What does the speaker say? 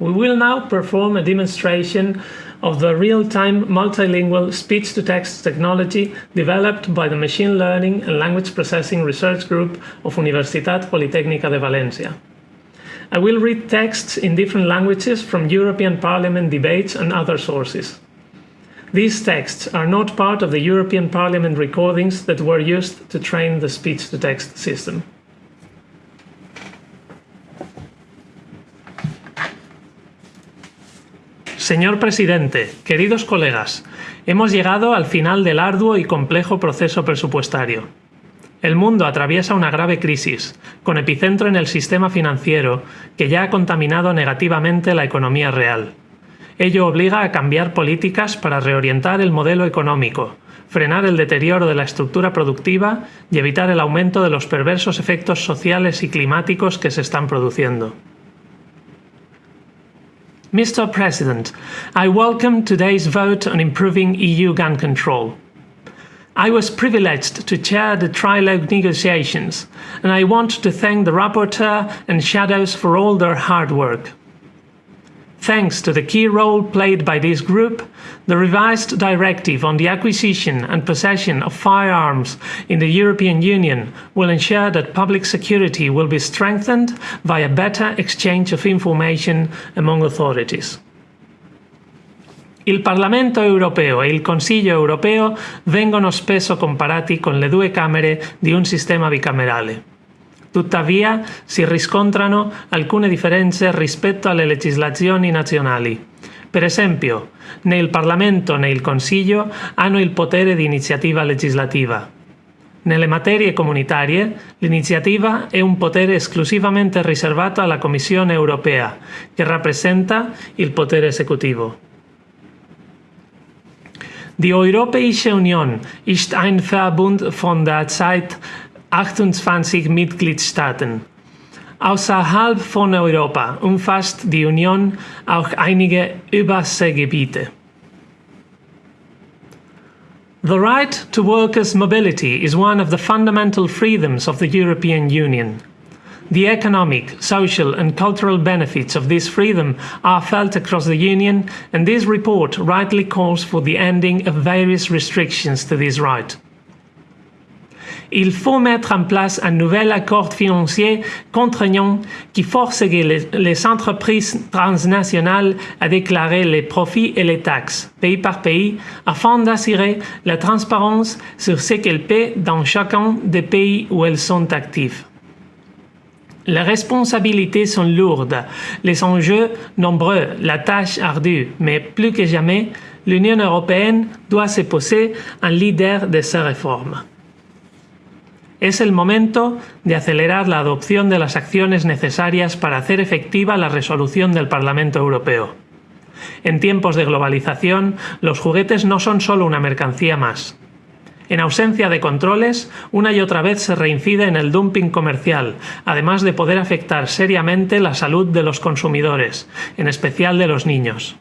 We will now perform a demonstration of the real-time multilingual speech-to-text technology developed by the Machine Learning and Language Processing Research Group of Universitat Politécnica de Valencia. I will read texts in different languages from European Parliament debates and other sources. These texts are not part of the European Parliament recordings that were used to train the speech-to-text system. Señor presidente, queridos colegas, hemos llegado al final del arduo y complejo proceso presupuestario. El mundo atraviesa una grave crisis, con epicentro en el sistema financiero, que ya ha contaminado negativamente la economía real. Ello obliga a cambiar políticas para reorientar el modelo económico, frenar el deterioro de la estructura productiva y evitar el aumento de los perversos efectos sociales y climáticos que se están produciendo. Mr. President, I welcome today's vote on improving EU gun control. I was privileged to chair the trilogue negotiations, and I want to thank the rapporteur and shadows for all their hard work. Thanks to the key role played by this group, the revised directive on the acquisition and possession of firearms in the European Union will ensure that public security will be strengthened via better exchange of information among authorities. Il Parlamento europeo e il Consiglio europeo vengono spesso comparati con le due Camere di un sistema bicamerale. Tuttavia si riscontrano alcune differenze rispetto alle legislazioni nazionali. Per esempio, né il Parlamento né il Consiglio hanno il potere di iniziativa legislativa. Nelle materie comunitarie, l'iniziativa è un potere esclusivamente riservato alla Commissione europea, che rappresenta il potere esecutivo. Die Europäische Union ist ein Verbund von der Zeit 28 Mitgliedstaaten. Außerhalb von Europa umfasst die Union auch einige Überseegebiete. The right to workers' mobility is one of the fundamental freedoms of the European Union. The economic, social and cultural benefits of this freedom are felt across the Union and this report rightly calls for the ending of various restrictions to this right. Il faut mettre en place un nouvel accord financier contraignant qui les, les, entreprises transnationales à déclarer les profits et les taxes, pays par pays, afin d'assurer la transparence sur ce qu'elles paient dans chacun des pays où elles sont actives. Les responsabilités sont lourdes, les enjeux nombreux, la tâche ardue, mais plus que jamais, l'Union européenne doit se poser un leader de ces réformes. Es el momento de acelerar la adopción de las acciones necesarias para hacer efectiva la resolución del Parlamento Europeo. En tiempos de globalización, los juguetes no son solo una mercancía más. En ausencia de controles, una y otra vez se reincide en el dumping comercial, además de poder afectar seriamente la salud de los consumidores, en especial de los niños.